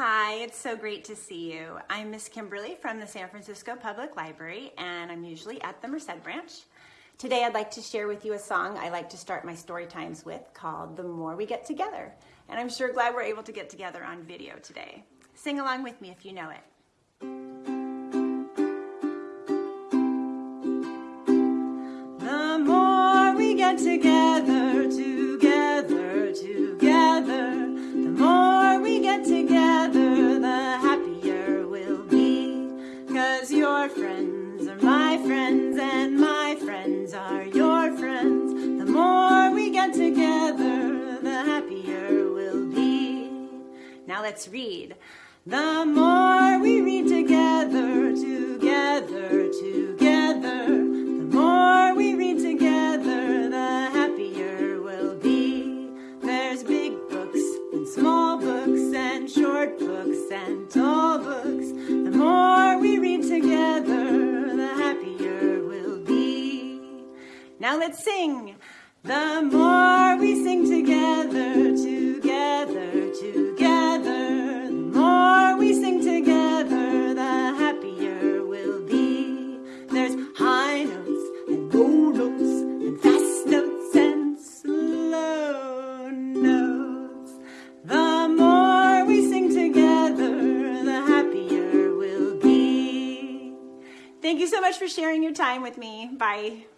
Hi, it's so great to see you. I'm Miss Kimberly from the San Francisco Public Library and I'm usually at the Merced branch. Today I'd like to share with you a song I like to start my story times with called The More We Get Together. And I'm sure glad we're able to get together on video today. Sing along with me if you know it. Friends are my friends and my friends are your friends. The more we get together, the happier we'll be. Now let's read. The more we read together, together, together, the more we read together, the happier we'll be. There's big books and small books and short books and tall Now let's sing. The more we sing together, together, together, the more we sing together, the happier we'll be. There's high notes and low notes and fast notes and slow notes. The more we sing together, the happier we'll be. Thank you so much for sharing your time with me. Bye.